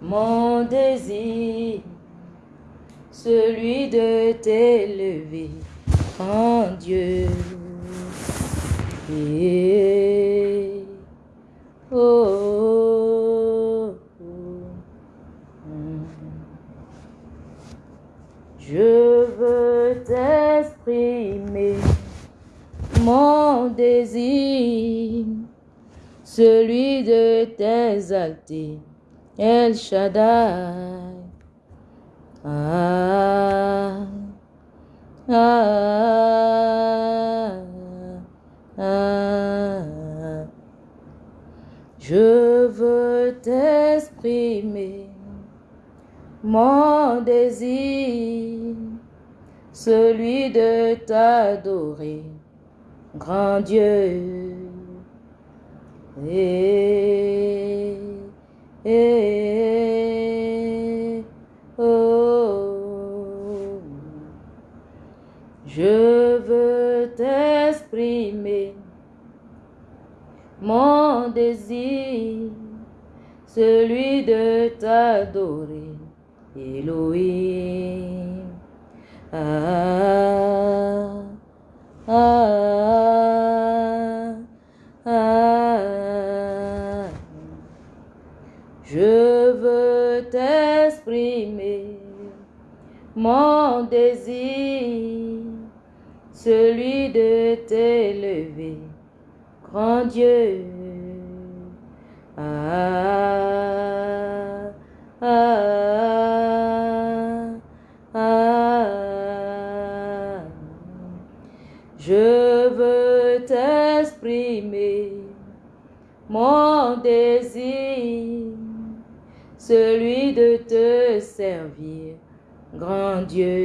mon désir, celui de t'élever en Dieu. El Shaddai. Ah, ah. Je veux t'exprimer mon désir, celui de t'adorer, grand Dieu. Et, et, oh, je veux t'exprimer mon désir, celui de t'adorer, Elohim. Ah, ah, mon désir, celui de t'élever, grand Dieu. Ah, Dieu.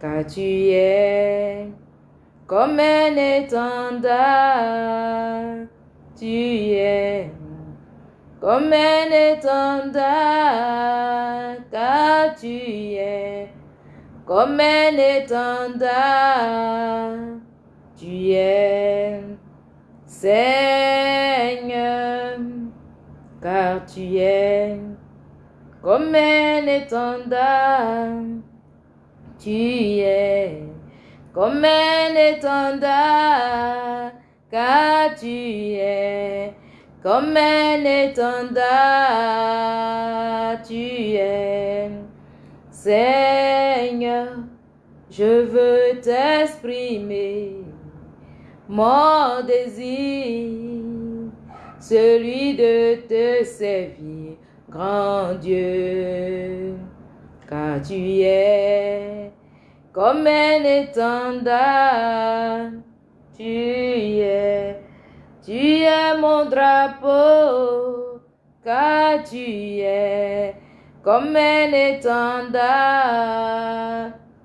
Car tu es comme un étendard, tu es comme un étendard, car tu es comme un étendard, tu es Seigneur, car tu es comme un étendard, tu es comme un étendard, car tu es comme un étendard, tu es. Seigneur, je veux t'exprimer mon désir, celui de te servir, grand Dieu, car tu es comme un étendard, tu es, tu es mon drapeau, car tu es comme un étendard,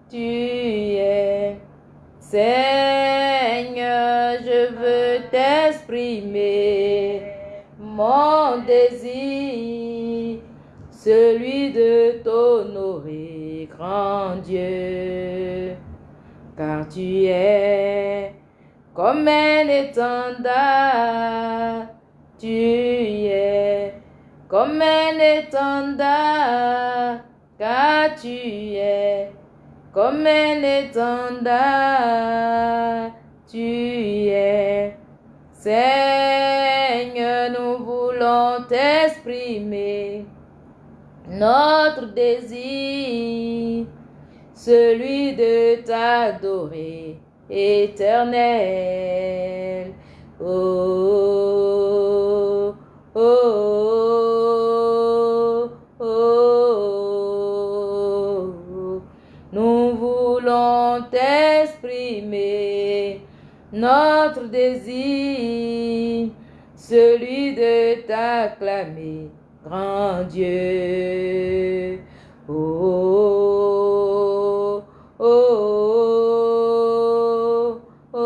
tu es. Seigneur, je veux t'exprimer exprimer mon désir, celui de t'honorer, grand Dieu, car tu es comme un étendard, tu es comme un étendard, car tu es comme un étendard, tu es. Seigneur, nous voulons t'exprimer notre désir, celui de t'adorer éternel. Oh, oh, oh, oh. Nous voulons t'exprimer notre désir, celui de t'acclamer, grand Dieu. Oh, oh, oh, oh.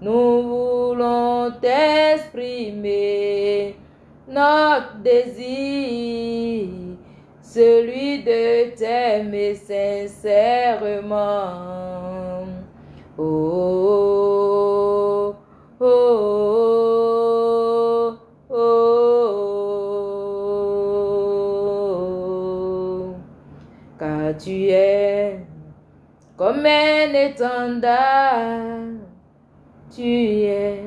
Nous voulons t'exprimer notre désir, celui de t'aimer sincèrement. Oh, comme un étendard, tu es.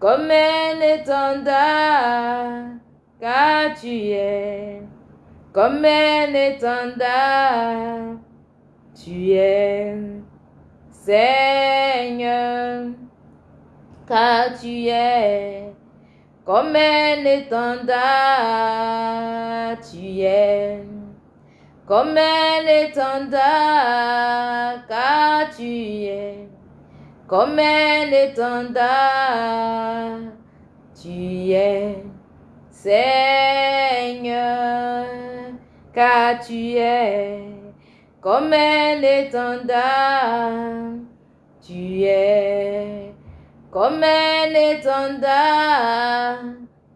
Comme un étendard, car tu es. Comme un étendard, tu es. Seigneur, car tu es. Comme un étendard, tu es comme un étendard, car tu es comme un étendard, tu es Seigneur, car tu es comme un étendard, tu es comme un étendard,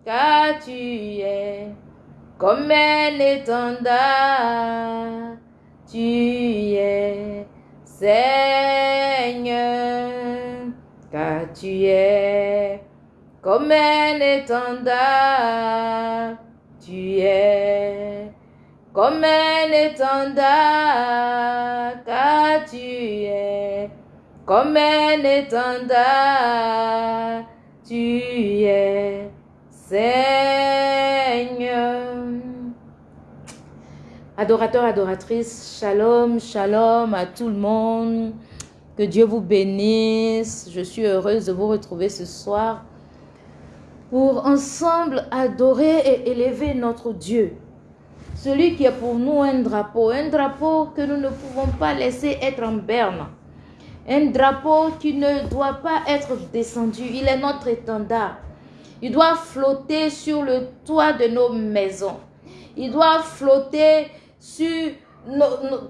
car tu es comme un étendard, tu es Seigneur, car tu es comme un étendard, tu es. Comme un étendard, car tu es. Comme un étendard, tu es Seigneur. Adorateurs, adoratrices, shalom, shalom à tout le monde. Que Dieu vous bénisse. Je suis heureuse de vous retrouver ce soir pour ensemble adorer et élever notre Dieu. Celui qui est pour nous un drapeau, un drapeau que nous ne pouvons pas laisser être en berne. Un drapeau qui ne doit pas être descendu. Il est notre étendard. Il doit flotter sur le toit de nos maisons. Il doit flotter sur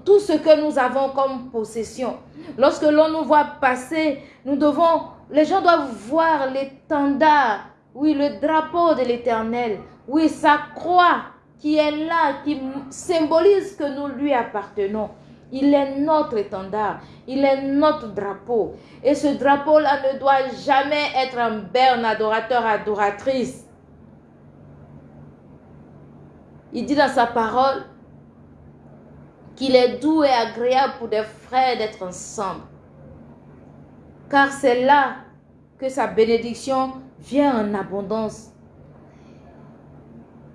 tout ce que nous avons comme possession. Lorsque l'on nous voit passer, nous devons, les gens doivent voir l'étendard, oui, le drapeau de l'éternel, oui, sa croix qui est là, qui symbolise que nous lui appartenons. Il est notre étendard, il est notre drapeau. Et ce drapeau-là ne doit jamais être un berne adorateur, adoratrice. Il dit dans sa parole qu'il est doux et agréable pour des frères d'être ensemble. Car c'est là que sa bénédiction vient en abondance.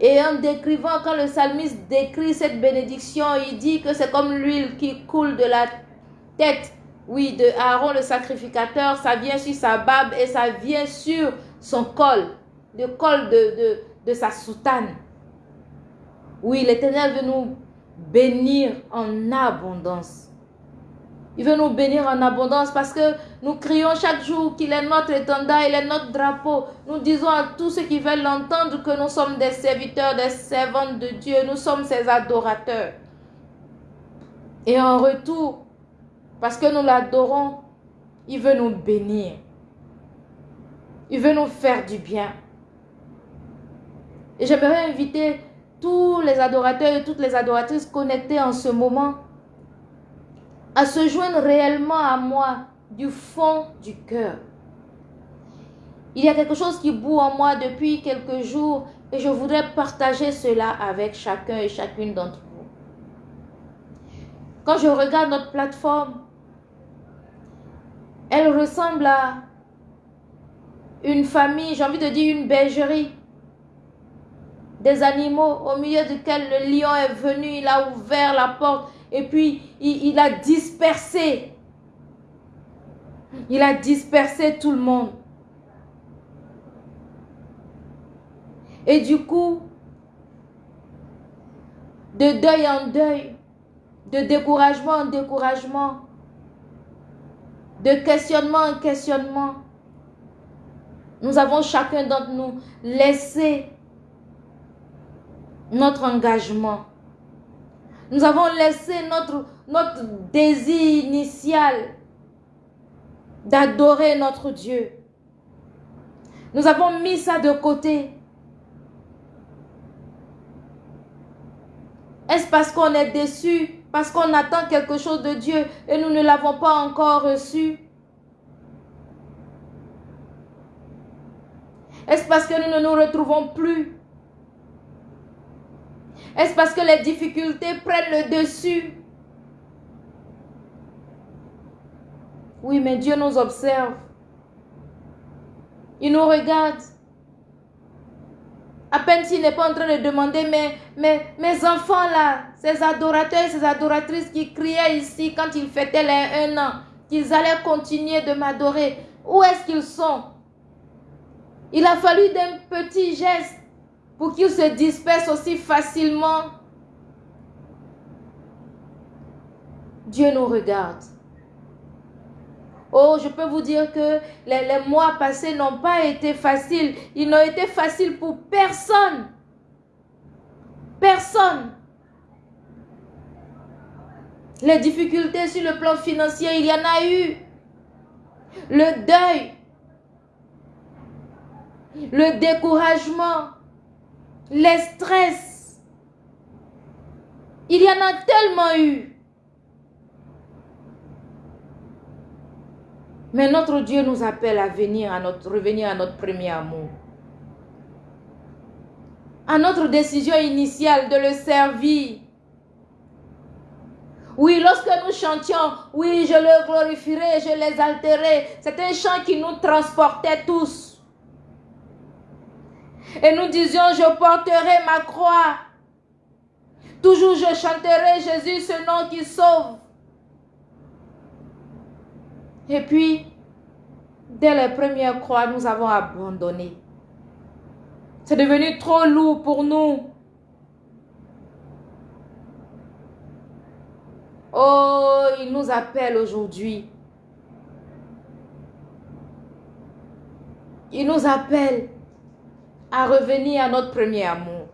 Et en décrivant, quand le psalmiste décrit cette bénédiction, il dit que c'est comme l'huile qui coule de la tête, oui, de Aaron le sacrificateur, ça vient sur sa barbe et ça vient sur son col, le col de, de, de sa soutane. Oui, l'Éternel veut nous bénir en abondance. Il veut nous bénir en abondance parce que nous crions chaque jour qu'il est notre étendard, il est notre drapeau. Nous disons à tous ceux qui veulent l'entendre que nous sommes des serviteurs, des servantes de Dieu. Nous sommes ses adorateurs. Et en retour, parce que nous l'adorons, Il veut nous bénir. Il veut nous faire du bien. Et j'aimerais inviter tous les adorateurs et toutes les adoratrices connectés en ce moment à se joindre réellement à moi du fond du cœur. Il y a quelque chose qui boue en moi depuis quelques jours et je voudrais partager cela avec chacun et chacune d'entre vous. Quand je regarde notre plateforme, elle ressemble à une famille, j'ai envie de dire une bergerie. Des animaux au milieu duquel le lion est venu, il a ouvert la porte et puis il, il a dispersé. Il a dispersé tout le monde. Et du coup, de deuil en deuil, de découragement en découragement, de questionnement en questionnement, nous avons chacun d'entre nous laissé notre engagement. Nous avons laissé notre, notre désir initial d'adorer notre Dieu. Nous avons mis ça de côté. Est-ce parce qu'on est déçu, parce qu'on attend quelque chose de Dieu et nous ne l'avons pas encore reçu? Est-ce parce que nous ne nous retrouvons plus? Est-ce parce que les difficultés prennent le dessus? Oui, mais Dieu nous observe. Il nous regarde. À peine s'il n'est pas en train de demander, mais, mes enfants là, ces adorateurs et ces adoratrices qui criaient ici quand ils fêtaient les un an, qu'ils allaient continuer de m'adorer, où est-ce qu'ils sont? Il a fallu d'un petit geste pour qu'ils se dispersent aussi facilement. Dieu nous regarde. Oh, je peux vous dire que les, mois passés n'ont pas été faciles. Ils n'ont été faciles pour personne. Personne. Les difficultés sur le plan financier, il y en a eu. Le deuil. Le découragement. Les stress. Il y en a tellement eu. Mais notre Dieu nous appelle à venir à notre, revenir à notre premier amour. À notre décision initiale de le servir. Oui, lorsque nous chantions, oui, je le glorifierai, je l'exalterai. C'est un chant qui nous transportait tous. Et nous disions, je porterai ma croix. Toujours je chanterai Jésus, ce nom qui sauve. Et puis, dès les premières croix, nous avons abandonné. C'est devenu trop lourd pour nous. Oh, il nous appelle aujourd'hui. Il nous appelle à revenir à notre premier amour.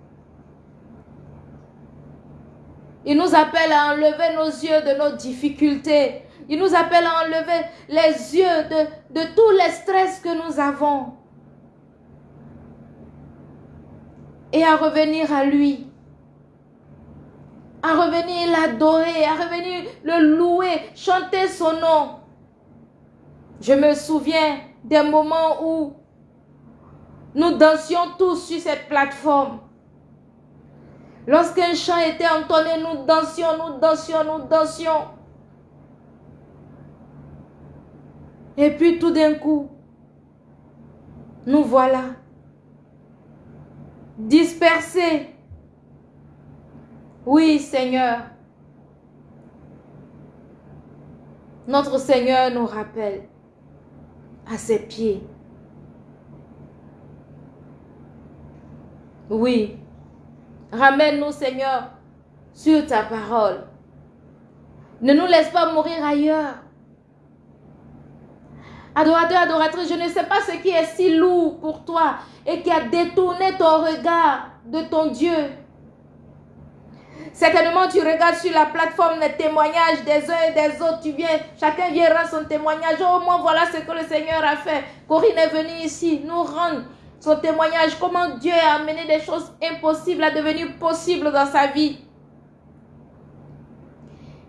Il nous appelle à enlever nos yeux de nos difficultés, il nous appelle à enlever les yeux de, de tous les stress que nous avons. Et à revenir à lui. À revenir l'adorer, à revenir le louer, chanter son nom. Je me souviens des moments où nous dansions tous sur cette plateforme. Lorsqu'un chant était entonné, nous dansions, nous dansions, nous dansions. Et puis tout d'un coup, nous voilà dispersés. Oui, Seigneur. Notre Seigneur nous rappelle à ses pieds. Oui. Ramène-nous, Seigneur, sur ta parole. Ne nous laisse pas mourir ailleurs. Adorateur, adoratrice, je ne sais pas ce qui est si lourd pour toi et qui a détourné ton regard de ton Dieu. Certainement, tu regardes sur la plateforme les témoignages des uns et des autres. Tu viens, chacun vient rendre son témoignage. Au moins, voilà ce que le Seigneur a fait. Corinne est venue ici nous rendre son témoignage. Comment Dieu a amené des choses impossibles à devenir possibles dans sa vie.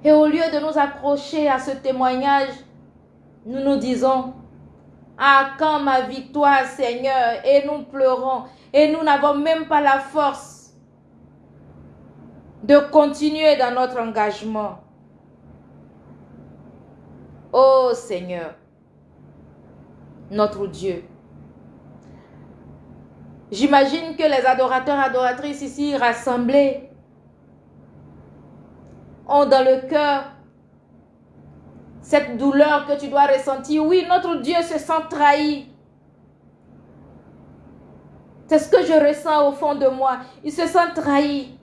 Et au lieu de nous accrocher à ce témoignage, nous nous disons, ah, quand ma victoire, Seigneur, et nous pleurons, et nous n'avons même pas la force de continuer dans notre engagement. Oh Seigneur, notre Dieu. J'imagine que les adorateurs, adoratrices ici rassemblés ont dans le cœur cette douleur que tu dois ressentir. Oui, notre Dieu se sent trahi. C'est ce que je ressens au fond de moi. Il se sent trahi.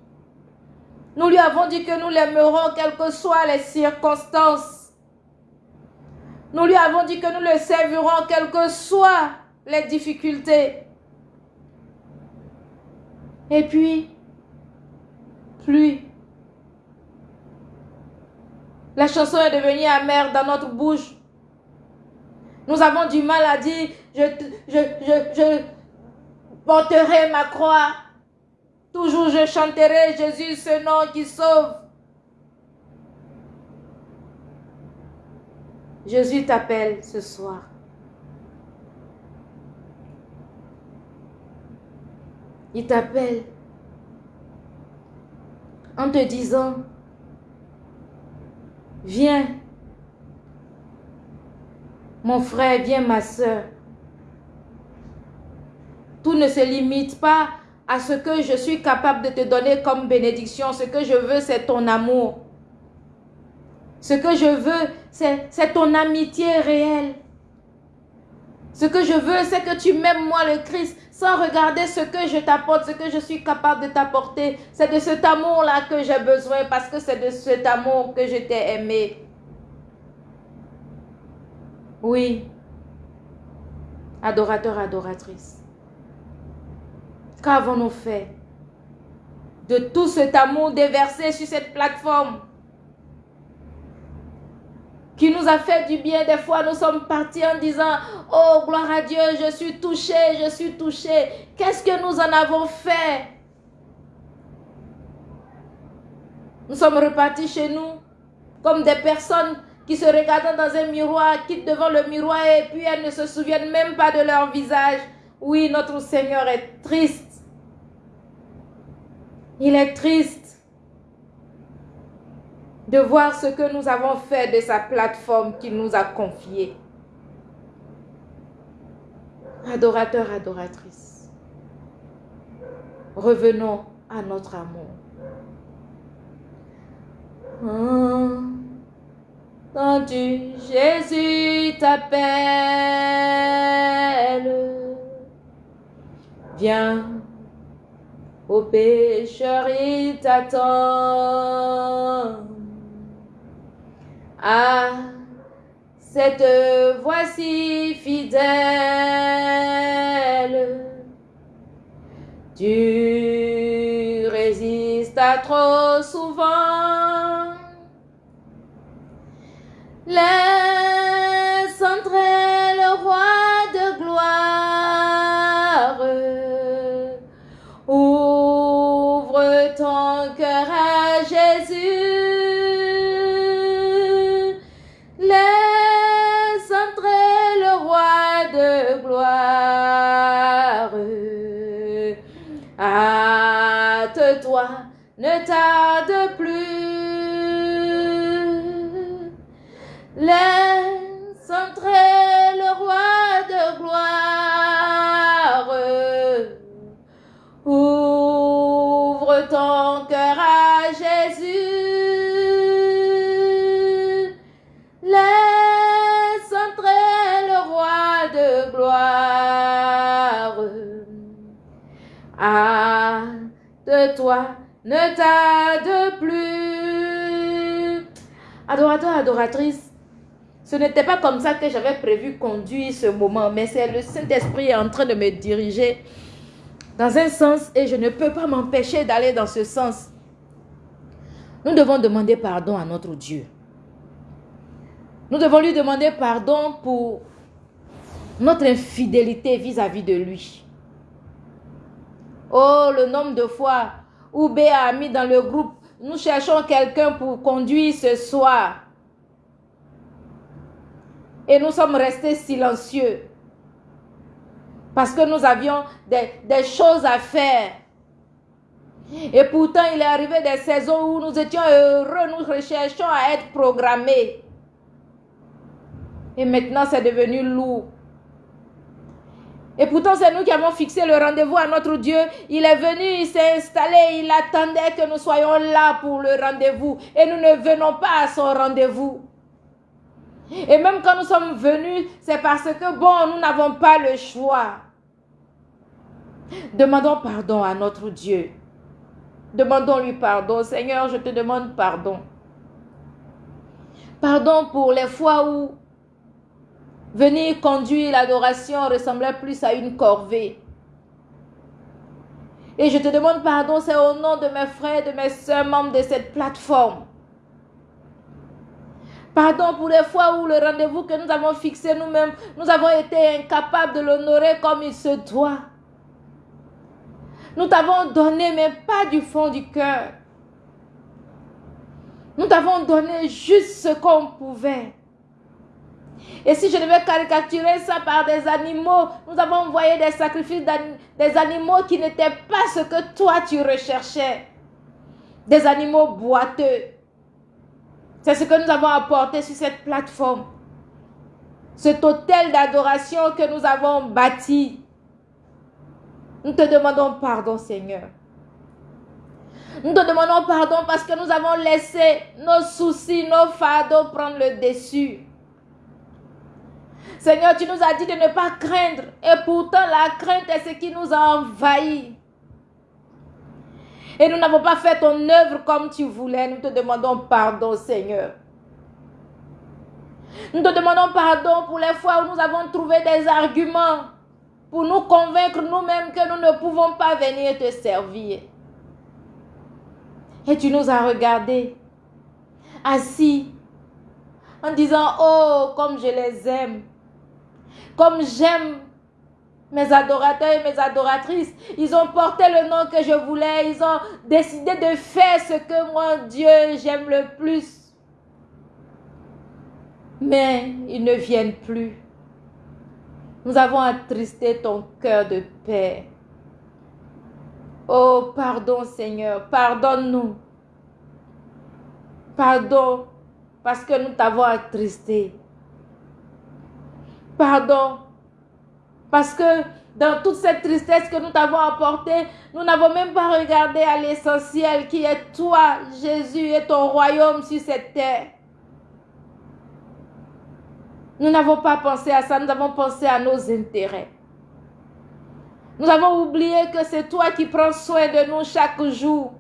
Nous lui avons dit que nous l'aimerons quelles que soient les circonstances. Nous lui avons dit que nous le servirons quelles que soient les difficultés. Et puis, plus. La chanson est devenue amère dans notre bouche. Nous avons du mal à dire, je, je, je, je porterai ma croix. Toujours je chanterai Jésus, ce nom qui sauve. Jésus t'appelle ce soir. Il t'appelle en te disant, viens, mon frère, viens ma soeur. Tout ne se limite pas à ce que je suis capable de te donner comme bénédiction. Ce que je veux, c'est ton amour. Ce que je veux, c'est ton amitié réelle. Ce que je veux, c'est que tu m'aimes moi le Christ sans regarder ce que je t'apporte, ce que je suis capable de t'apporter. C'est de cet amour-là que j'ai besoin parce que c'est de cet amour que je t'ai aimé. Oui, adorateur, adoratrice. Qu'avons-nous fait de tout cet amour déversé sur cette plateforme? Qui nous a fait du bien. Des fois, nous sommes partis en disant, oh, gloire à Dieu, je suis touché, je suis touché. Qu'est-ce que nous en avons fait? Nous sommes repartis chez nous comme des personnes qui se regardent dans un miroir, quittent devant le miroir et puis elles ne se souviennent même pas de leur visage. Oui, notre Seigneur est triste. Il est triste de voir ce que nous avons fait de sa plateforme qu'il nous a confiée. Adorateur, adoratrice, revenons à notre amour. tu Jésus t'appelle. Viens au pécheur il t'attend. Ah, cette voici fidèle, tu résistes à trop souvent. Laisse ne tarde plus. Adorateur, adoratrice, ce n'était pas comme ça que j'avais prévu conduire ce moment, mais c'est le Saint-Esprit en train de me diriger dans un sens et je ne peux pas m'empêcher d'aller dans ce sens. Nous devons demander pardon à notre Dieu. Nous devons lui demander pardon pour notre infidélité vis-à-vis de lui. Oh, le nombre de fois où Béa a mis dans le groupe, nous cherchons quelqu'un pour conduire ce soir. Et nous sommes restés silencieux. Parce que nous avions des, des choses à faire. Et pourtant, il est arrivé des saisons où nous étions heureux, nous recherchons à être programmés. Et maintenant, c'est devenu lourd. Et pourtant, c'est nous qui avons fixé le rendez-vous à notre Dieu. Il est venu, il s'est installé, il attendait que nous soyons là pour le rendez-vous. Et nous ne venons pas à son rendez-vous. Et même quand nous sommes venus, c'est parce que, bon, nous n'avons pas le choix. Demandons pardon à notre Dieu. Demandons-lui pardon. Seigneur, je te demande pardon. Pardon pour les fois où venir conduire l'adoration ressemblait plus à une corvée. Et je te demande pardon, c'est au nom de mes frères, de mes soeurs, membres de cette plateforme. Pardon pour les fois où le rendez-vous que nous avons fixé nous-mêmes, nous avons été incapables de l'honorer comme il se doit. Nous t'avons donné, mais pas du fond du cœur. Nous t'avons donné juste ce qu'on pouvait. Et si je devais caricaturer ça par des animaux, nous avons envoyé des sacrifices des animaux qui n'étaient pas ce que toi tu recherchais. Des animaux boiteux. C'est ce que nous avons apporté sur cette plateforme. Cet hôtel d'adoration que nous avons bâti. Nous te demandons pardon, Seigneur. Nous te demandons pardon parce que nous avons laissé nos soucis, nos fardeaux prendre le dessus. Seigneur, tu nous as dit de ne pas craindre. Et pourtant, la crainte est ce qui nous a envahis. Et nous n'avons pas fait ton œuvre comme tu voulais. Nous te demandons pardon, Seigneur. Nous te demandons pardon pour les fois où nous avons trouvé des arguments pour nous convaincre nous-mêmes que nous ne pouvons pas venir te servir. Et tu nous as regardés, assis, en disant, oh, comme je les aime. Comme j'aime mes adorateurs et mes adoratrices. Ils ont porté le nom que je voulais. Ils ont décidé de faire ce que moi, Dieu, j'aime le plus. Mais ils ne viennent plus. Nous avons attristé ton cœur de paix. Oh, pardon Seigneur, pardonne-nous. Pardon parce que nous t'avons attristé. Pardon. Parce que dans toute cette tristesse que nous t'avons apportée, nous n'avons même pas regardé à l'essentiel qui est toi, Jésus, et ton royaume sur cette terre. Nous n'avons pas pensé à ça, nous avons pensé à nos intérêts. Nous avons oublié que c'est toi qui prends soin de nous chaque jour.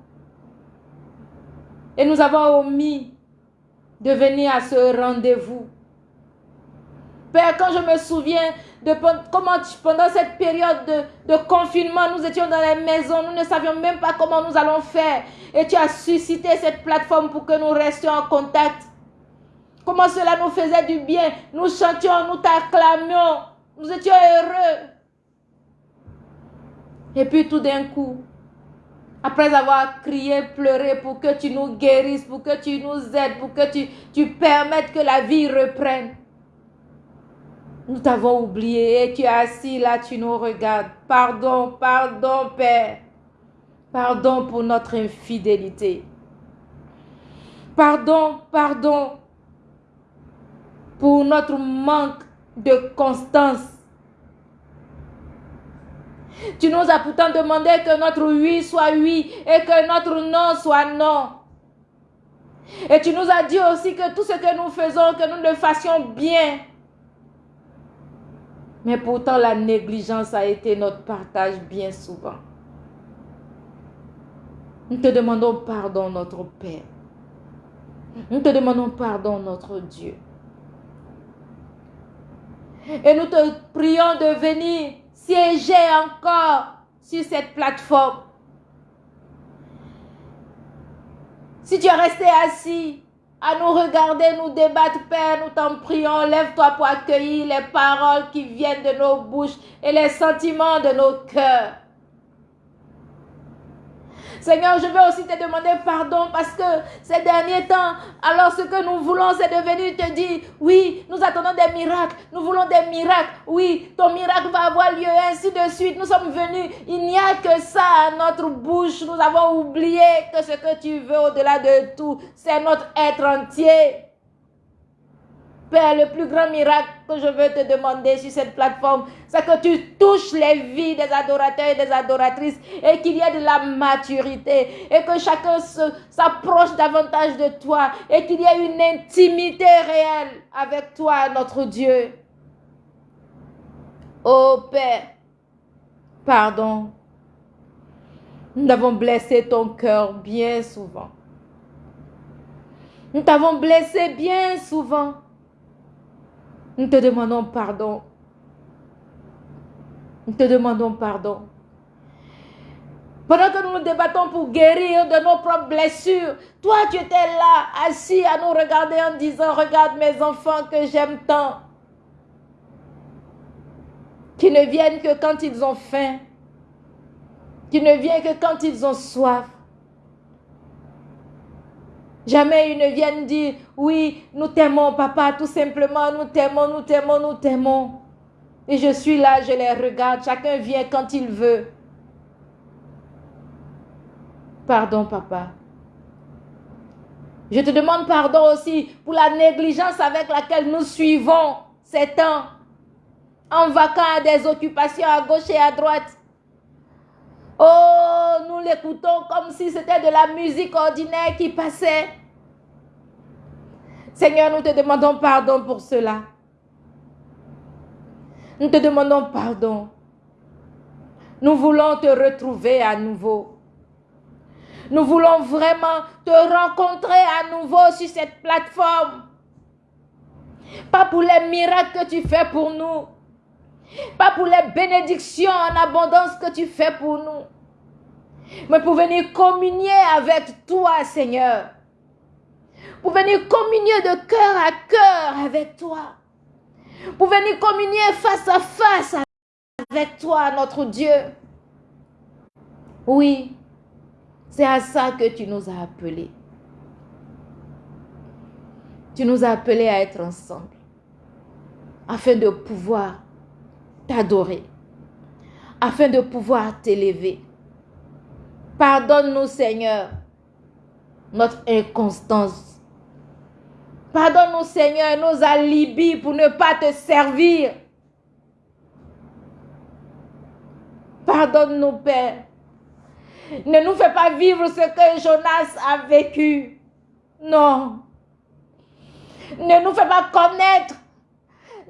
Et nous avons omis de venir à ce rendez-vous. Père, quand je me souviens de comment pendant cette période de, confinement, nous étions dans les maisons, nous ne savions même pas comment nous allons faire. Et tu as suscité cette plateforme pour que nous restions en contact. Comment cela nous faisait du bien. Nous chantions, nous t'acclamions. Nous étions heureux. Et puis tout d'un coup, après avoir crié, pleuré pour que tu nous guérisses, pour que tu nous aides, pour que tu, tu permettes que la vie reprenne. Nous t'avons oublié et tu es assis là, tu nous regardes. Pardon, pardon, Père. Pardon pour notre infidélité. Pardon, pardon pour notre manque de constance. Tu nous as pourtant demandé que notre oui soit oui et que notre non soit non. Et tu nous as dit aussi que tout ce que nous faisons, que nous le fassions bien. Mais pourtant, la négligence a été notre partage bien souvent. Nous te demandons pardon, notre Père. Nous te demandons pardon, notre Dieu. Et nous te prions de venir siéger encore sur cette plateforme. Si tu es resté assis à nous regarder, nous débattre, Père, nous t'en prions, lève-toi pour accueillir les paroles qui viennent de nos bouches et les sentiments de nos cœurs. Seigneur, je veux aussi te demander pardon parce que ces derniers temps, alors ce que nous voulons, c'est de venir te dire, oui, nous attendons des miracles, nous voulons des miracles, oui, ton miracle va avoir lieu, ainsi de suite. Nous sommes venus, il n'y a que ça à notre bouche. Nous avons oublié que ce que tu veux au-delà de tout, c'est notre être entier. Père, le plus grand miracle que je veux te demander sur cette plateforme, c'est que tu touches les vies des adorateurs et des adoratrices et qu'il y ait de la maturité et que chacun s'approche davantage de toi et qu'il y ait une intimité réelle avec toi, notre Dieu. Oh Père, pardon. Nous avons blessé ton cœur bien souvent. Nous t'avons blessé bien souvent. Nous te demandons pardon. Nous te demandons pardon. Pendant que nous nous débattons pour guérir de nos propres blessures, toi tu étais là, assis à nous regarder en disant, regarde mes enfants que j'aime tant, qui ne viennent que quand ils ont faim, qui ne viennent que quand ils ont soif. Jamais ils ne viennent dire, oui, nous t'aimons, papa, tout simplement, nous t'aimons, nous t'aimons, nous t'aimons. Et je suis là, je les regarde, chacun vient quand il veut. Pardon, papa. Je te demande pardon aussi pour la négligence avec laquelle nous suivons ces temps, en vacances à des occupations à gauche et à droite. Oh, nous l'écoutons comme si c'était de la musique ordinaire qui passait. Seigneur, nous te demandons pardon pour cela. Nous te demandons pardon. Nous voulons te retrouver à nouveau. Nous voulons vraiment te rencontrer à nouveau sur cette plateforme. Pas pour les miracles que tu fais pour nous. Pas pour les bénédictions en abondance que tu fais pour nous. Mais pour venir communier avec toi, Seigneur. Pour venir communier de cœur à cœur avec toi. Pour venir communier face à face avec toi, notre Dieu. Oui, c'est à ça que tu nous as appelés. Tu nous as appelés à être ensemble afin de pouvoir t'adorer, afin de pouvoir t'élever. Pardonne-nous, Seigneur, notre inconstance. Pardonne-nous, Seigneur, nos alibis pour ne pas te servir. Pardonne-nous, Père. Ne nous fais pas vivre ce que Jonas a vécu. Non. Ne nous fais pas connaître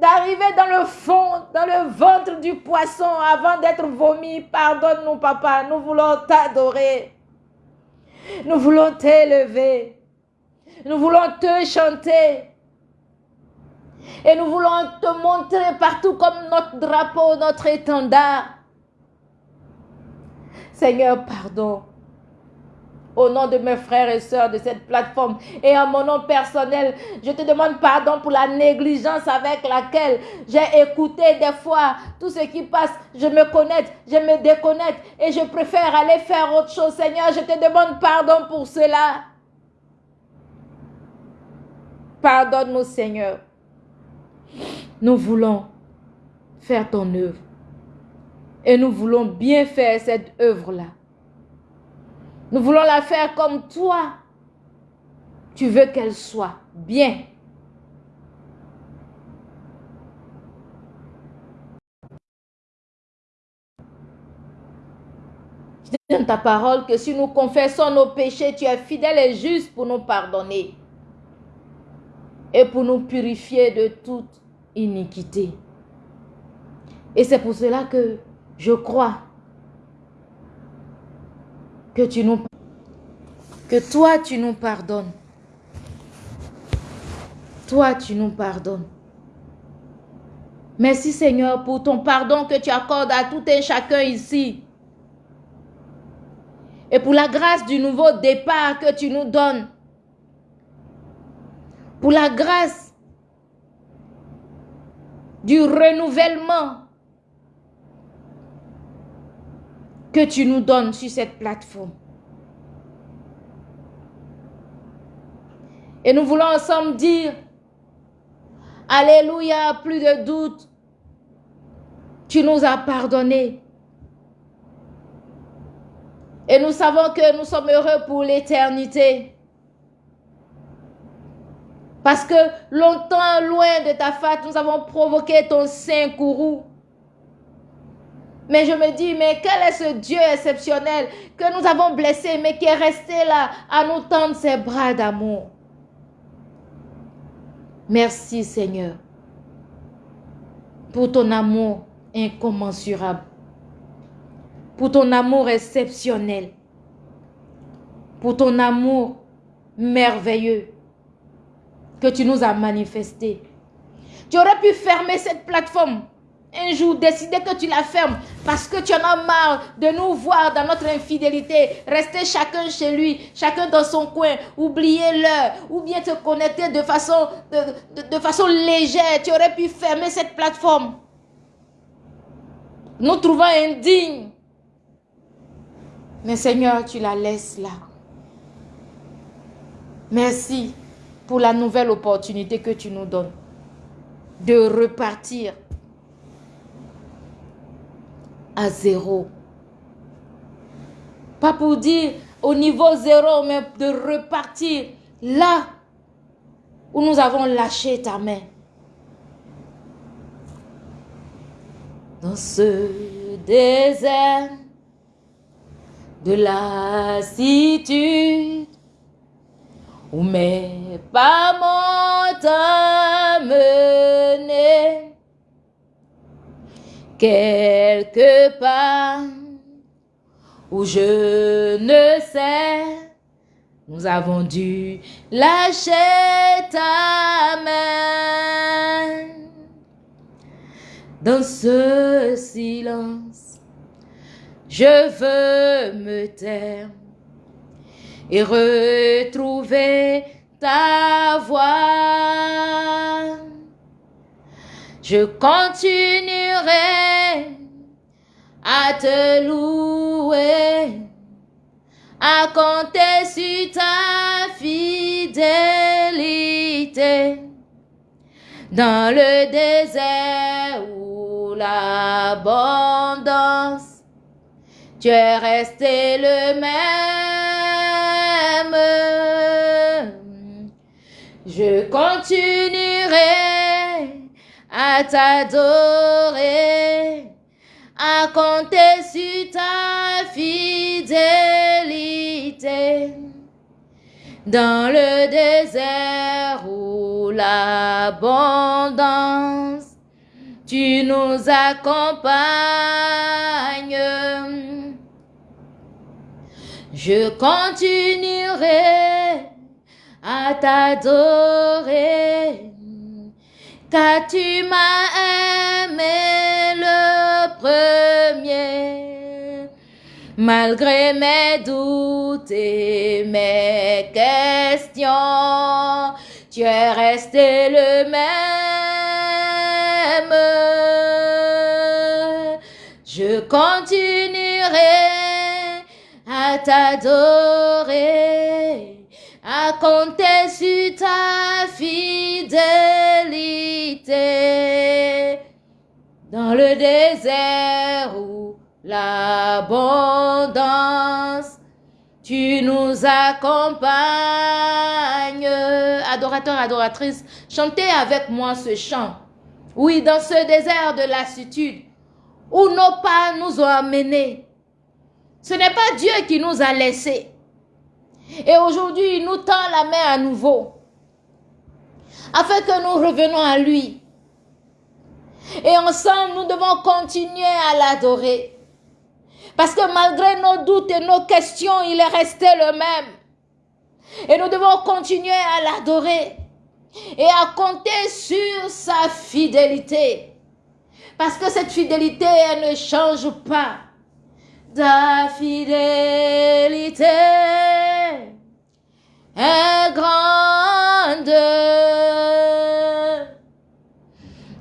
d'arriver dans le fond, dans le ventre du poisson avant d'être vomi. Pardonne-nous, papa. Nous voulons t'adorer. Nous voulons t'élever. Nous voulons te chanter. Et nous voulons te montrer partout comme notre drapeau, notre étendard. Seigneur, pardon au nom de mes frères et sœurs de cette plateforme et en mon nom personnel, je te demande pardon pour la négligence avec laquelle j'ai écouté des fois tout ce qui passe. Je me connecte, je me déconnecte et je préfère aller faire autre chose. Seigneur, je te demande pardon pour cela. Pardonne-nous, Seigneur. Nous voulons faire ton œuvre. Et nous voulons bien faire cette œuvre-là. Nous voulons la faire comme toi. Tu veux qu'elle soit bien. Je donne ta parole que si nous confessons nos péchés, tu es fidèle et juste pour nous pardonner et pour nous purifier de toute iniquité. Et c'est pour cela que je crois que toi tu nous pardonnes. Toi tu nous pardonnes. Merci Seigneur pour ton pardon que tu accordes à tout et chacun ici. et pour la grâce du nouveau départ que tu nous donnes. Pour la grâce du renouvellement que tu nous donnes sur cette plateforme. Et nous voulons ensemble dire, Alléluia, plus de doute, tu nous as pardonné. Et nous savons que nous sommes heureux pour l'éternité. Parce que longtemps, loin de ta fête, nous avons provoqué ton saint courroux. Mais je me dis, mais quel est ce Dieu exceptionnel que nous avons blessé, mais qui est resté là à nous tendre ses bras d'amour? Merci Seigneur pour ton amour incommensurable, pour ton amour exceptionnel, pour ton amour merveilleux que tu nous as manifesté. Tu aurais pu fermer cette plateforme un jour, décider que tu la fermes parce que tu en as marre de nous voir dans notre infidélité, rester chacun chez lui, chacun dans son coin, oublier l'heure, ou bien te connecter de façon, de façon légère. Tu aurais pu fermer cette plateforme nous trouvons indignes. Mais Seigneur, tu la laisses là. Merci pour la nouvelle opportunité que tu nous donnes de repartir à zéro. Pas pour dire au niveau zéro, mais de repartir là où nous avons lâché ta main. dans ce désert de lassitude où mes pas m'ont amené quelque part où je ne sais nous avons dû lâcher ta main dans ce silence. Je veux me taire et retrouver ta voix. Je continuerai à te louer, à compter sur ta fidélité dans le désert l'abondance. Tu es resté le même. Je continuerai à t'adorer, à compter sur ta fidélité. Dans le désert où l'abondance tu nous accompagnes. Je continuerai à t'adorer, car tu m'as aimé le premier? Malgré mes doutes et mes questions, tu es resté le même. Je continuerai à t'adorer, à compter sur ta fidélité. Dans le désert où l'abondance, tu nous accompagnes. Adorateur, adoratrice, chantez avec moi ce chant. Oui, dans ce désert de lassitude, où nos pas nous ont amenés. Ce n'est pas Dieu qui nous a laissés. Et aujourd'hui, il nous tend la main à nouveau, afin que nous revenions à lui. Et ensemble, nous devons continuer à l'adorer. Parce que malgré nos doutes et nos questions, il est resté le même. Et nous devons continuer à l'adorer et à compter sur sa fidélité. Parce que cette fidélité, elle ne change pas. ta fidélité est grande.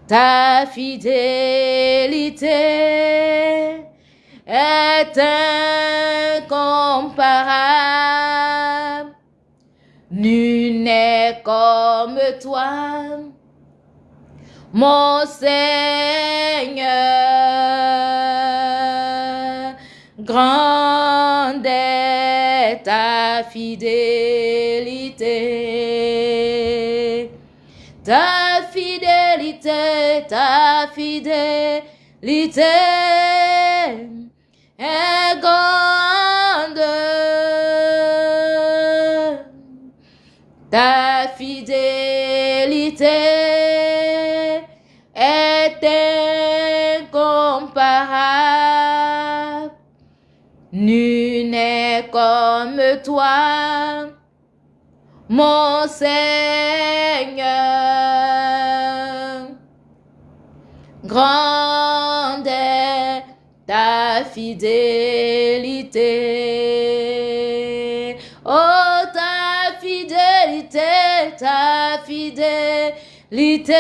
Ta fidélité est incomparable. Nul n'est comme toi, mon Seigneur. Grande est ta fidélité. Ta fidélité est grande. Ta fidélité est incomparable. Nul n'est comme toi, mon Seigneur. Grande est ta fidélité. Oh, ta fidélité, ta fidélité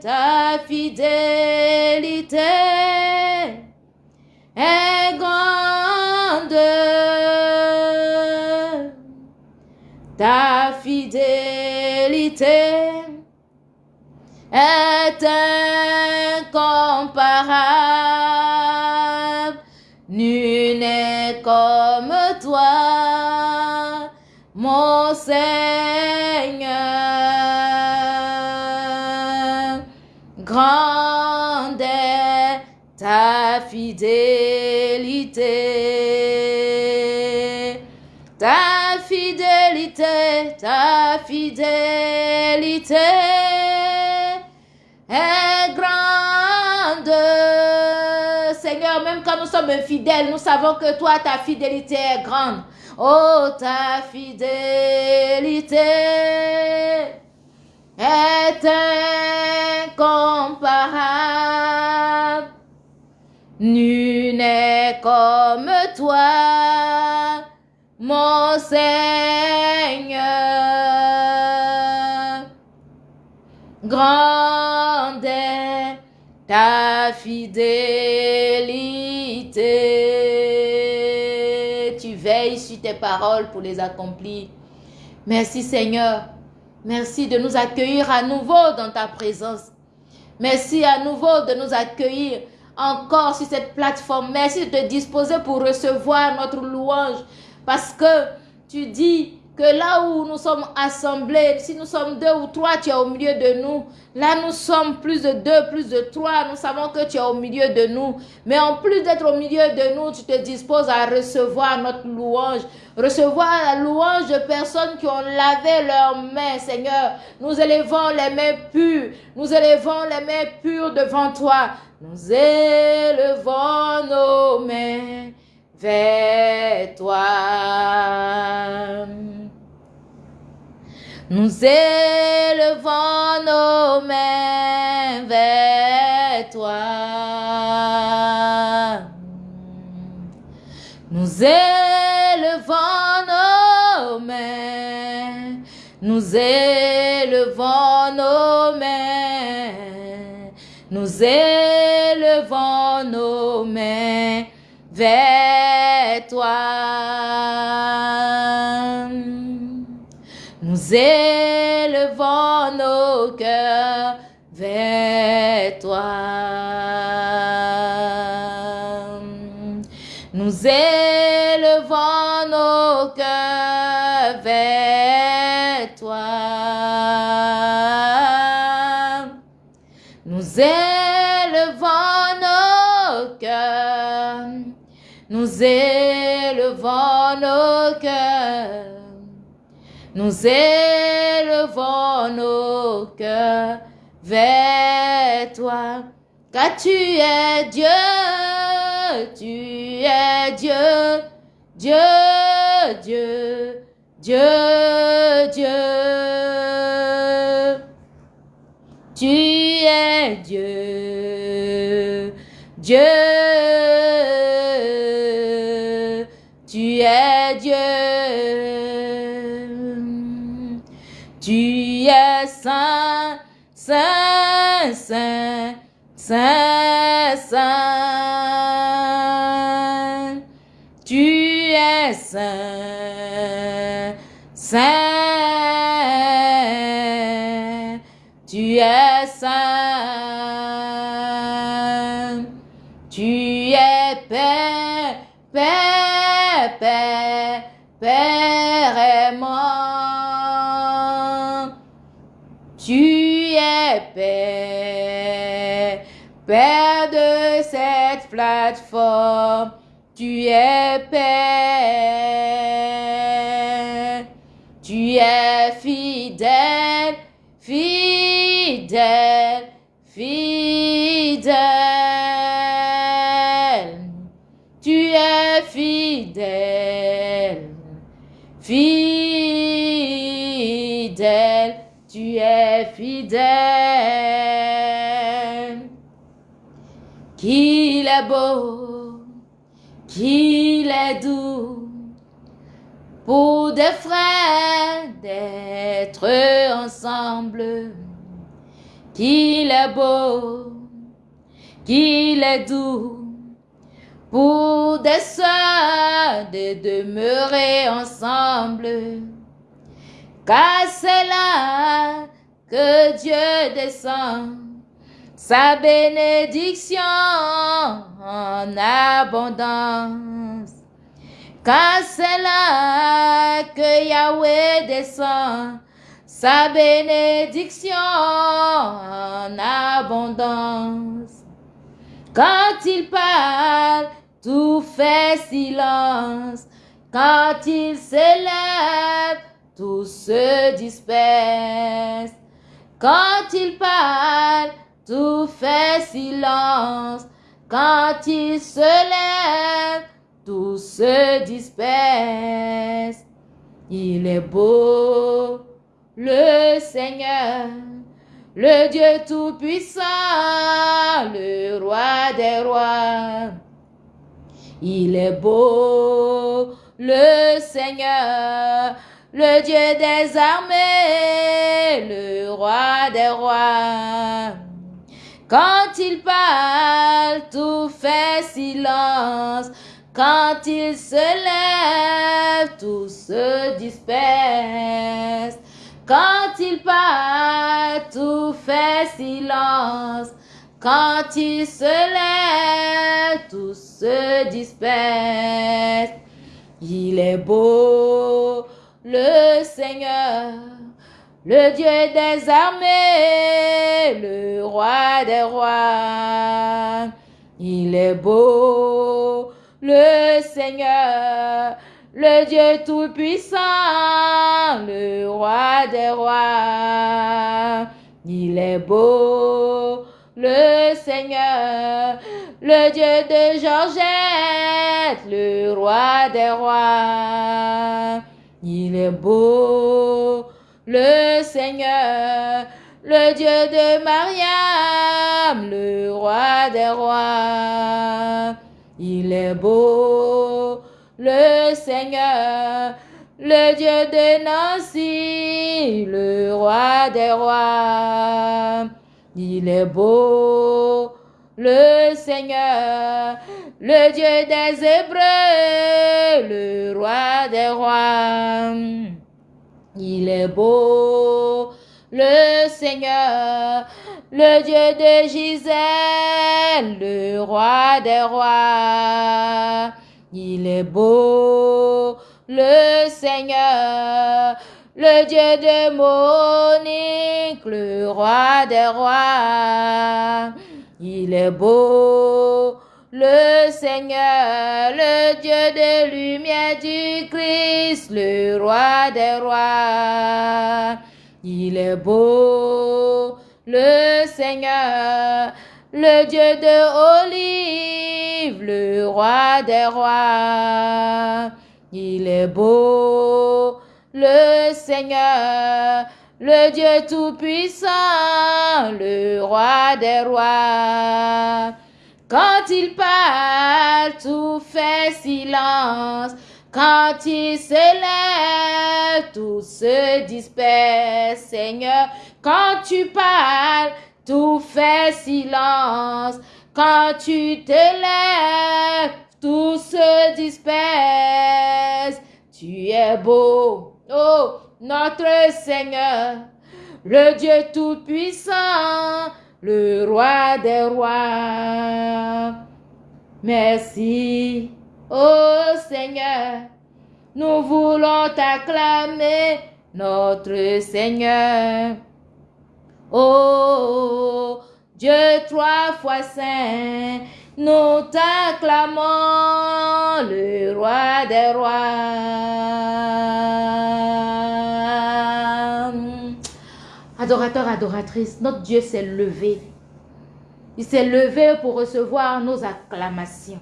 ta fidélité est grande. Ta fidélité est ta fidélité est grande. Seigneur, même quand nous sommes infidèles, nous savons que toi, ta fidélité est grande. Oh, ta fidélité est incomparable. Nul n'est comme toi, mon Seigneur. Grande ta fidélité. Tu veilles sur tes paroles pour les accomplir. Merci Seigneur. Merci de nous accueillir à nouveau dans ta présence. Merci à nouveau de nous accueillir encore sur cette plateforme. Merci de te disposer pour recevoir notre louange. Parce que tu dis que là où nous sommes assemblés, si nous sommes deux ou trois, tu es au milieu de nous. Là, nous sommes plus de deux, plus de trois. Nous savons que tu es au milieu de nous. Mais en plus d'être au milieu de nous, tu te disposes à recevoir notre louange. Recevoir la louange de personnes qui ont lavé leurs mains, Seigneur. Nous élevons les mains pures. Nous élevons les mains pures devant toi. Nous élevons nos mains vers toi. Nous élevons nos mains vers toi. Nous élevons nos mains. Nous élevons nos mains. Nous élevons nos mains vers Nous élevons nos cœurs vers toi. Nous élevons nos cœurs. Nous élevons nos cœurs. Nous élevons nos cœurs vers toi. Car tu es Dieu tu es Dieu, Dieu, Dieu, Dieu, Dieu. Tu es Dieu, Dieu, tu es Dieu. Tu es saint, saint, saint, saint, saint. Saint, saint. Tu es saint. Tu es Père, Père, Père, Père aimant. Tu es Père, Père de cette plateforme. Tu es Père. Tu es fidèle, fidèle, fidèle. Tu es fidèle, fidèle. Tu es fidèle. Qu'il est beau, qu'il est doux pour des frères d'être ensemble. Qu'il est beau, qu'il est doux pour des sœurs de demeurer ensemble. Car c'est là que Dieu descend sa bénédiction en abondance. Car c'est là que Yahweh descend sa bénédiction en abondance. Quand il parle, tout fait silence. Quand il s'élève, tout se disperse. Quand il parle, tout fait silence. Quand il se lève, tout se disperse. Il est beau, le Seigneur, le Dieu Tout-Puissant, le Roi des Rois. Il est beau, le Seigneur, le Dieu des armées, le Roi des Rois. Quand il parle, tout fait silence. Quand il se lève, tout se disperse. Quand il parle, tout fait silence. Quand il se lève, tout se disperse. Il est beau, le Seigneur, le Dieu des armées, le roi des rois. Il est beau, le Seigneur, le Dieu tout-puissant, le roi des rois. Il est beau, le Seigneur, le Dieu de Georgette, le roi des rois. Il est beau, le Seigneur, le Dieu de Mariam, le roi des rois. Il est beau, le Seigneur, le Dieu de Nancy, le roi des rois. Il est beau, le Seigneur, le Dieu des Hébreux, le roi des rois. Il est beau, le Seigneur, le Dieu de Gisèle, le roi des rois. Il est beau, le Seigneur, le Dieu de Monique, le roi des rois. Il est beau, le Seigneur, le Dieu de lumière du Christ, le roi des rois. Il est beau, le Seigneur, le Dieu de olive, le roi des rois. Il est beau, le Seigneur, le Dieu tout-puissant, le roi des rois. Quand il parle, tout fait silence. Quand il s'élève, tout se disperse, Seigneur. Quand tu parles, tout fait silence. Quand tu te lèves, tout se disperse. Tu es beau, oh notre Seigneur, le Dieu tout-puissant, le roi des rois. Merci, oh Seigneur, nous voulons t'acclamer, notre Seigneur. Oh Dieu trois fois saint, nous t'acclamons, le roi des rois. Adorateur, adoratrice, notre Dieu s'est levé. Il s'est levé pour recevoir nos acclamations.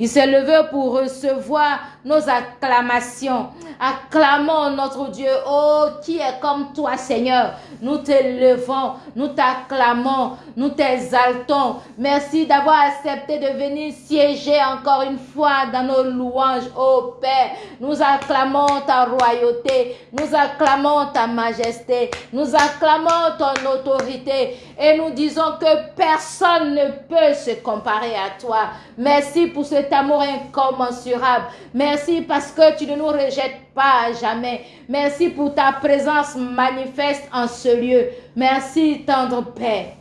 Il s'est levé pour recevoir nos acclamations. Acclamons notre Dieu. Oh, qui est comme toi, Seigneur? Nous t'élevons, nous t'acclamons, nous t'exaltons. Merci d'avoir accepté de venir siéger encore une fois dans nos louanges, oh Père. Nous acclamons ta royauté, nous acclamons ta majesté, nous acclamons ton autorité et nous disons que personne ne peut se comparer à toi. Merci pour cet amour incommensurable. Merci parce que tu ne nous rejettes pas jamais. Merci pour ta présence manifeste en ce lieu. Merci, tendre Père.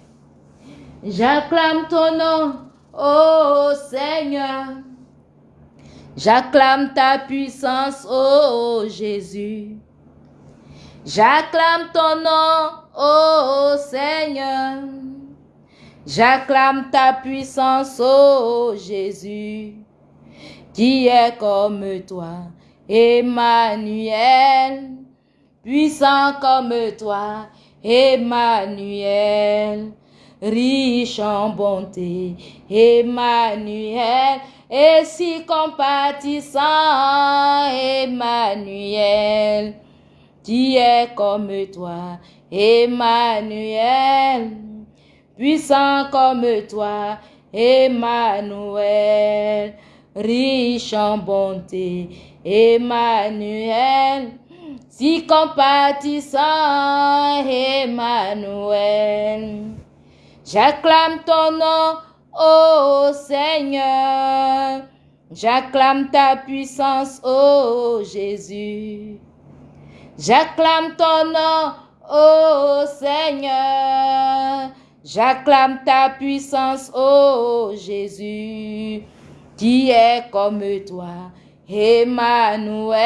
J'acclame ton nom, ô Seigneur. J'acclame ta puissance, ô Jésus. J'acclame ton nom, ô Seigneur. J'acclame ta puissance, ô Jésus, qui est comme toi, Emmanuel, puissant comme toi, Emmanuel, riche en bonté, Emmanuel, et si compatissant, Emmanuel, qui est comme toi, Emmanuel puissant comme toi, Emmanuel, riche en bonté, Emmanuel, si compatissant, Emmanuel. J'acclame ton nom, ô Seigneur, j'acclame ta puissance, ô Jésus. J'acclame ton nom, ô Seigneur, J'acclame ta puissance, ô Jésus, qui est comme toi, Emmanuel,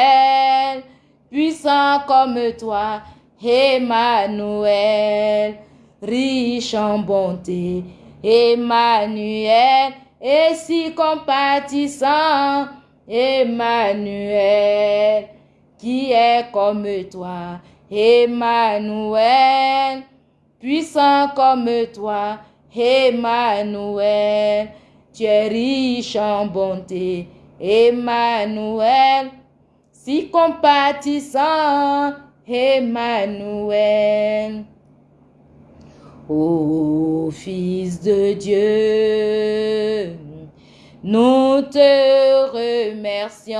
puissant comme toi, Emmanuel, riche en bonté, Emmanuel, et si compatissant, Emmanuel, qui est comme toi, Emmanuel, puissant comme toi, Emmanuel. Tu es riche en bonté, Emmanuel. Si compatissant, Emmanuel. Ô Fils de Dieu, nous te remercions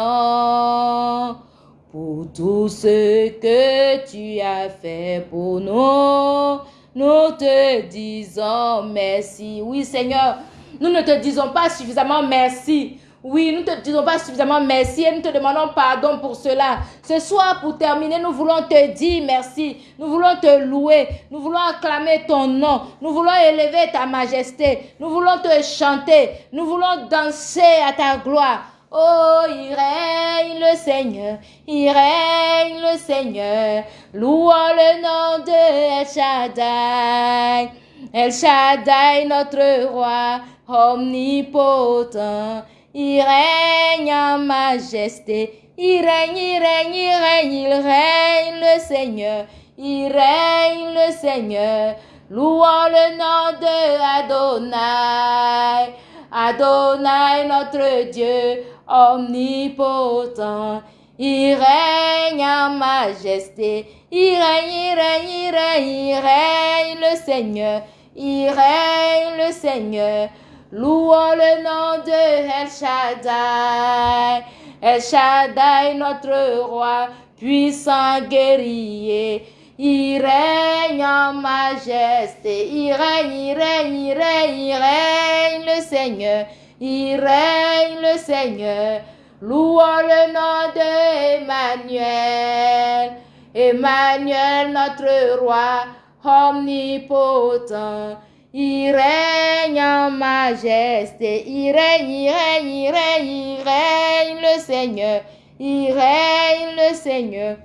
pour tout ce que tu as fait pour nous. Nous te disons merci. Oui, Seigneur, nous ne te disons pas suffisamment merci. Oui, nous ne te disons pas suffisamment merci et nous te demandons pardon pour cela. Ce soir, pour terminer, nous voulons te dire merci. Nous voulons te louer. Nous voulons acclamer ton nom. Nous voulons élever ta majesté. Nous voulons te chanter. Nous voulons danser à ta gloire. Oh, il règne le Seigneur, il règne le Seigneur, louons le nom de El Shaddai. El Shaddai, notre roi, omnipotent. Il règne en majesté. Il règne, il règne, il règne, il règne le Seigneur. Il règne le Seigneur. Louons le nom de Adonai. Adonai, notre Dieu, omnipotent. Il règne en majesté. Il règne, il règne, il règne, il règne le Seigneur. Il règne le Seigneur. Louons le nom de El Shaddai. El Shaddai, notre roi, puissant guerrier. Il règne en majesté. Il règne, il règne, il règne, il règne le Seigneur. Il règne le Seigneur. Louons le nom de Emmanuel. Emmanuel, notre roi omnipotent. Il règne en majesté. Il règne, il règne, il règne, il règne le Seigneur. Il règne le Seigneur.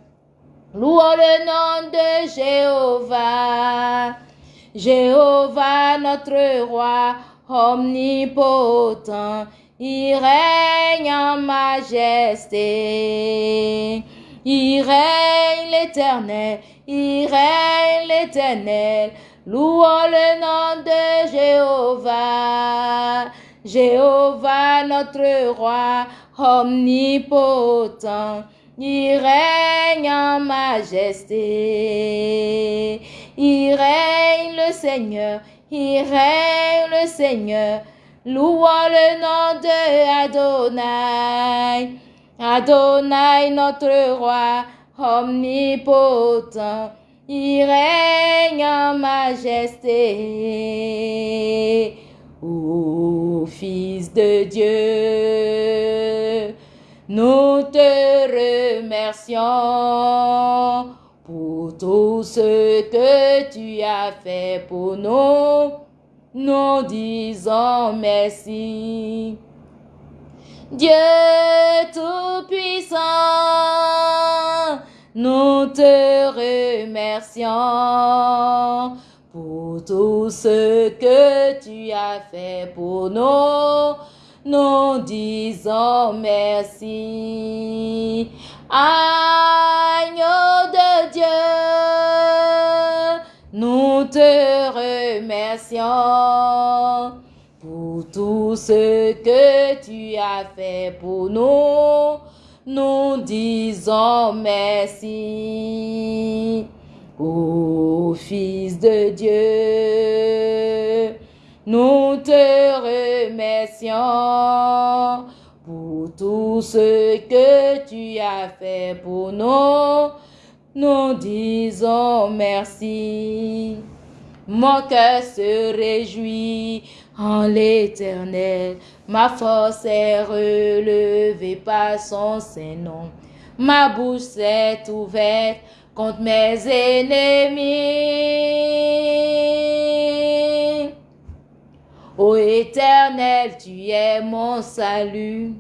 Louons le nom de Jéhovah. Jéhovah, notre roi omnipotent. Il règne en majesté. Il règne l'éternel. Il règne l'éternel. Louons le nom de Jéhovah. Jéhovah, notre roi omnipotent. Il règne en majesté. Il règne le Seigneur. Il règne le Seigneur. Louons le nom de Adonai. Adonai, notre roi omnipotent. Il règne en majesté. Ô Fils de Dieu, nous te remercions pour tout ce que tu as fait pour nous. Nous disons merci. Dieu Tout-Puissant, nous te remercions pour tout ce que tu as fait pour nous. Nous disons merci. Agneau Nous te remercions pour tout ce que tu as fait pour nous. Nous disons merci. Ô Fils de Dieu, nous te remercions pour tout ce que tu as fait pour nous. Nous disons merci. Mon cœur se réjouit en l'éternel. Ma force est relevée par son Saint-Nom. Ma bouche est ouverte contre mes ennemis. Ô éternel, tu es mon salut.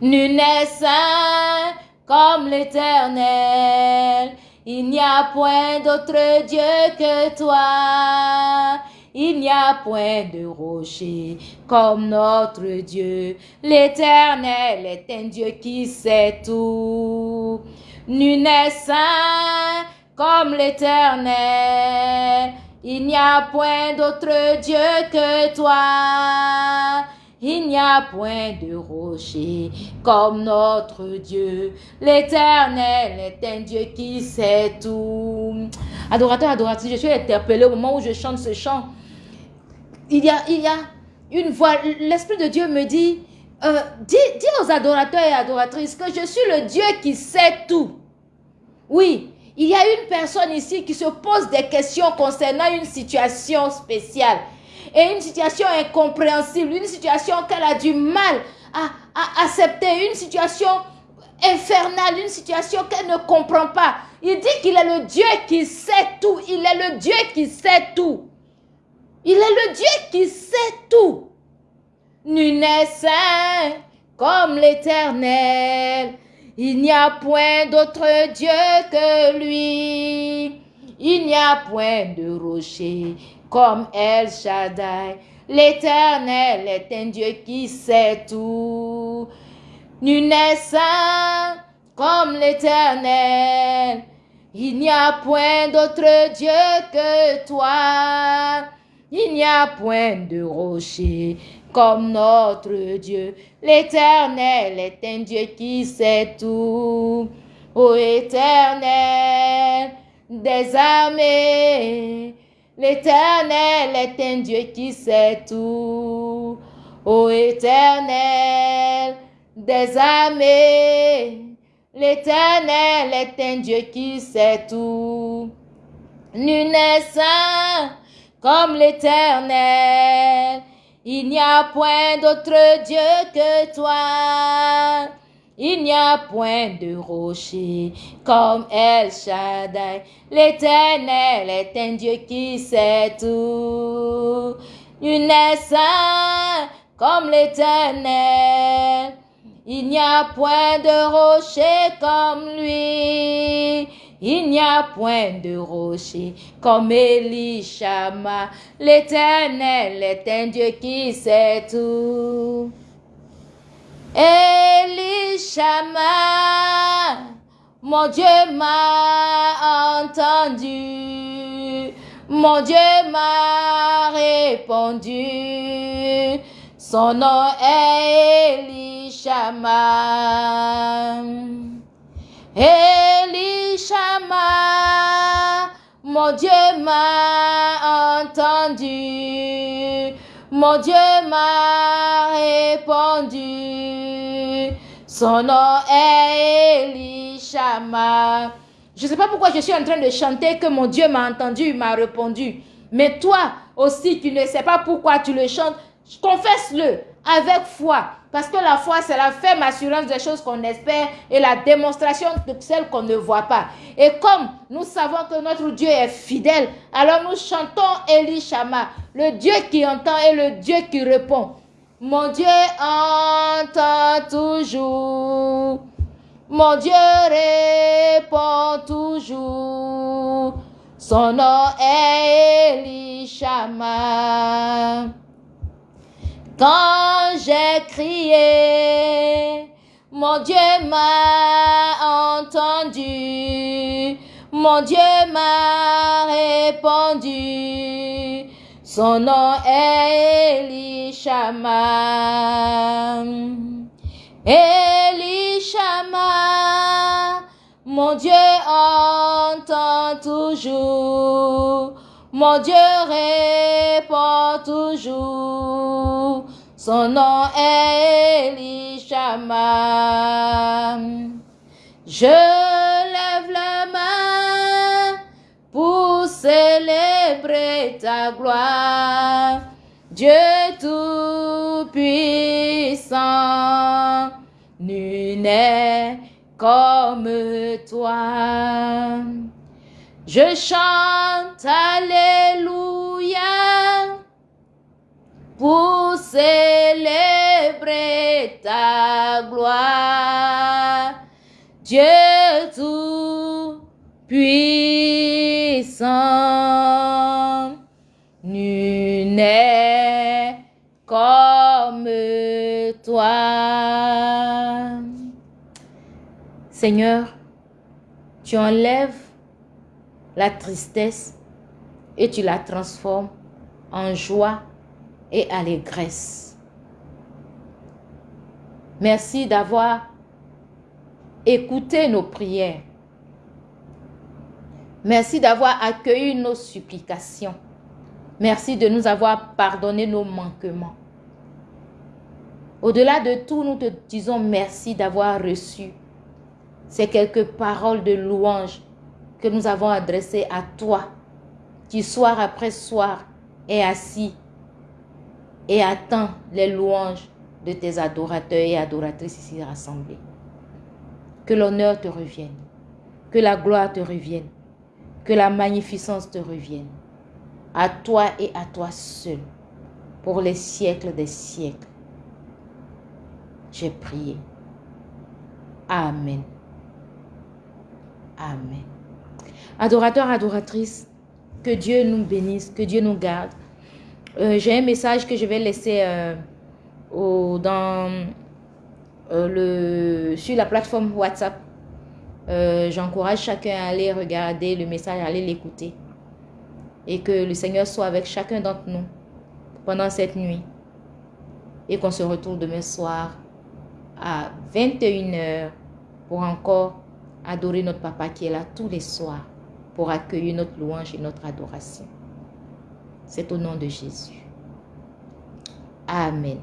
Nul n'est saint comme l'éternel. Il n'y a point d'autre Dieu que toi. Il n'y a point de rocher comme notre Dieu. L'Éternel est un Dieu qui sait tout. Nul n'est saint comme l'Éternel. Il n'y a point d'autre Dieu que toi. Il n'y a point de rocher comme notre Dieu. L'Éternel est un Dieu qui sait tout. Adorateur, adoratrice, je suis interpellée au moment où je chante ce chant. Il y a, il y a une voix. L'Esprit de Dieu me dit, euh, dis, dis aux adorateurs et adoratrices que je suis le Dieu qui sait tout. Oui, il y a une personne ici qui se pose des questions concernant une situation spéciale et une situation incompréhensible, une situation qu'elle a du mal à, accepter, une situation infernale, une situation qu'elle ne comprend pas. Il dit qu'il est le Dieu qui sait tout. Il est le Dieu qui sait tout. Il est le Dieu qui sait tout. Nul n'est saint comme l'Éternel. Il n'y a point d'autre Dieu que lui. Il n'y a point de rocher comme El Shaddai. L'Éternel est un Dieu qui sait tout. Nul n'est saint comme l'Éternel. Il n'y a point d'autre Dieu que toi. Il n'y a point de rocher comme notre Dieu. L'Éternel est un Dieu qui sait tout. Ô Éternel des armées, l'Éternel est un Dieu qui sait tout. Ô Éternel des armées, l'Éternel est un Dieu qui sait tout. Nul n'est comme l'Éternel. Il n'y a point d'autre Dieu que toi. Il n'y a point de rocher comme El Shaddai. L'Éternel est un Dieu qui sait tout. Nul n'est comme l'Éternel. Il n'y a point de rocher comme lui. Il n'y a point de rocher comme Elishama. L'Éternel est un Dieu qui sait tout. Elishama, mon Dieu m'a entendu. Mon Dieu m'a répondu. Son nom est Elishama. Elishama, mon Dieu m'a entendu. Mon Dieu m'a répondu. Son nom est Elishama. Je ne sais pas pourquoi je suis en train de chanter que mon Dieu m'a entendu, m'a répondu. Mais toi aussi, tu ne sais pas pourquoi tu le chantes. Confesse-le avec foi. Parce que la foi, c'est la ferme assurance des choses qu'on espère et la démonstration de celles qu'on ne voit pas. Et comme nous savons que notre Dieu est fidèle, alors nous chantons Elishama, le Dieu qui entend et le Dieu qui répond. Mon Dieu entend toujours. Mon Dieu répond toujours. Son nom est Elishama. Quand j'ai crié, mon Dieu m'a entendu, mon Dieu m'a répondu. Son nom est Elishama. Elishama, mon Dieu entend toujours. Mon Dieu répond toujours. Son nom est Elishama. Je gloire. Dieu tout-puissant, nul n'est comme toi. Je chante Alléluia pour célébrer ta gloire. Seigneur, tu enlèves la tristesse et tu la transformes en joie et allégresse. Merci d'avoir écouté nos prières. Merci d'avoir accueilli nos supplications. Merci de nous avoir pardonné nos manquements. Au-delà de tout, nous te disons merci d'avoir reçu ces quelques paroles de louange que nous avons adressées à toi, qui soir après soir est assis et attend les louanges de tes adorateurs et adoratrices ici rassemblés. Que l'honneur te revienne, que la gloire te revienne, que la magnificence te revienne, à toi et à toi seul, pour les siècles des siècles. J'ai prié. Amen. Amen. Adorateur, adoratrice, Que Dieu nous bénisse, que Dieu nous garde. Euh, j'ai un message que je vais laisser euh, dans, le, sur la plateforme WhatsApp. J'encourage chacun à aller regarder le message, à aller l'écouter. Et que le Seigneur soit avec chacun d'entre nous pendant cette nuit. Et qu'on se retrouve demain soir à 21h pour encore adorer notre papa qui est là tous les soirs pour accueillir notre louange et notre adoration. C'est au nom de Jésus. Amen.